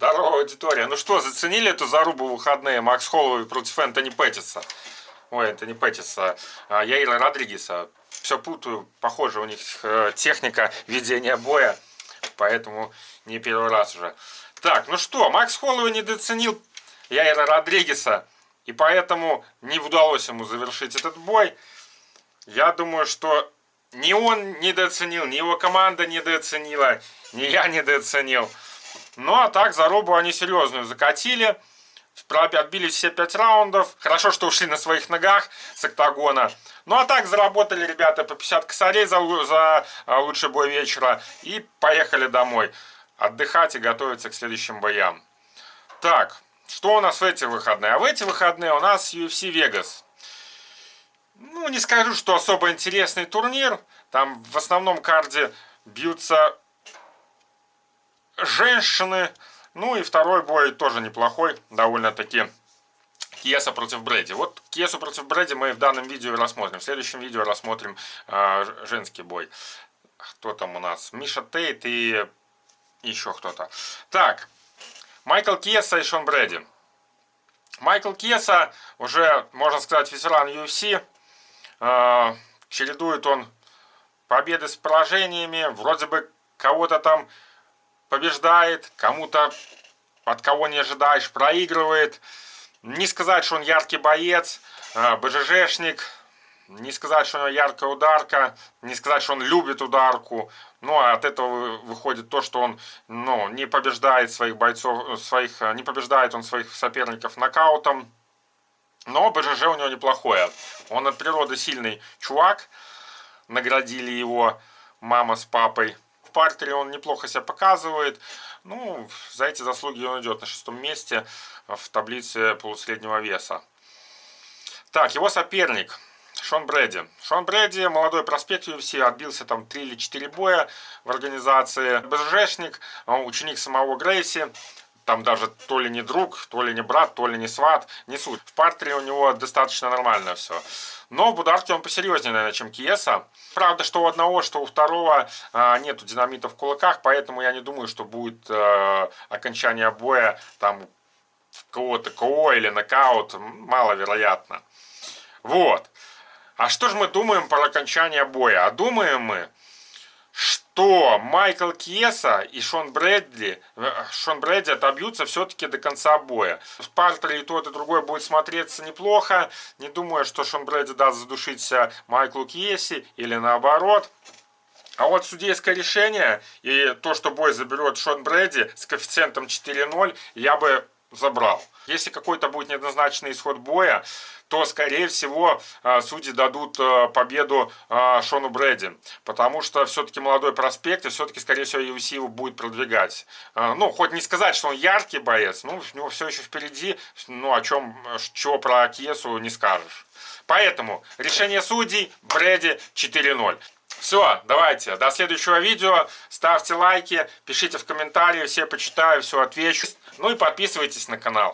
Здорово, аудитория. Ну что, заценили эту зарубу в выходные Макс Холлоуэй против Энтони Петтиса? Ой, Энтони Петтиса. А, Яира Родригеса. Все путаю. Похоже, у них э, техника ведения боя. Поэтому не первый раз уже. Так, ну что, Макс Холлоуэй недооценил Яира Родригеса. И поэтому не удалось ему завершить этот бой. Я думаю, что ни он недооценил, ни его команда недооценила, ни я недооценил. Ну а так, зарубу они серьезную закатили. Отбились все пять раундов. Хорошо, что ушли на своих ногах с октагона. Ну а так заработали ребята по 50 косарей за, за а, лучший бой вечера. И поехали домой. Отдыхать и готовиться к следующим боям. Так, что у нас в эти выходные? А в эти выходные у нас UFC Vegas. Ну, не скажу, что особо интересный турнир. Там в основном карде бьются женщины. Ну и второй бой тоже неплохой, довольно-таки. Кеса против Брэди. Вот Кесу против Брэди мы в данном видео рассмотрим. В следующем видео рассмотрим э, женский бой. Кто там у нас? Миша Тейт и еще кто-то. Так, Майкл Кеса и Шон Брэди. Майкл Кеса уже, можно сказать, ветеран UFC. Э, чередует он победы с поражениями. Вроде бы кого-то там побеждает, кому-то от кого не ожидаешь проигрывает. Не сказать, что он яркий боец, а, БЖЖшник, не сказать, что у него яркая ударка, не сказать, что он любит ударку. Ну, а от этого выходит то, что он ну, не побеждает своих бойцов, своих, не побеждает он своих соперников нокаутом. Но БЖЖ у него неплохое. Он от природы сильный чувак. Наградили его мама с папой в партере он неплохо себя показывает. Ну, за эти заслуги он идет на шестом месте в таблице полусреднего веса. Так, его соперник Шон Брэди. Шон Брэди, молодой проспект UFC, отбился там 3 или 4 боя в организации. БЖшник, ученик самого Грейси. Там даже то ли не друг, то ли не брат, то ли не сват, не суть. В партере у него достаточно нормально все. Но в ударке он посерьезнее, наверное, чем Киеса. Правда, что у одного, что у второго а, нету динамита в кулаках, поэтому я не думаю, что будет а, окончание боя там кого-то КО или нокаут. Маловероятно. Вот. А что же мы думаем про окончание боя? А думаем мы, что Майкл Кьеса и Шон Брэдли, э, Шон Брэдли отобьются все-таки до конца боя. В партере и тот, и другой будет смотреться неплохо. Не думаю, что Шон Брэдли даст задушиться Майклу Кьеси или наоборот. А вот судейское решение и то, что бой заберет Шон Брэди с коэффициентом 4-0, я бы забрал. Если какой-то будет неоднозначный исход боя, то, скорее всего, а, судьи дадут а, победу а, Шону Брэди. Потому что все-таки молодой проспект, и все-таки, скорее всего, UFC его будет продвигать. Ну, хоть не сказать, что он яркий боец, ну, у него все еще впереди, ну, о чем, чего про Кесу не скажешь. Поэтому решение судей Брэди 4-0. Все, давайте, до следующего видео. Ставьте лайки, пишите в комментарии, все почитаю, все отвечу. Ну и подписывайтесь на канал.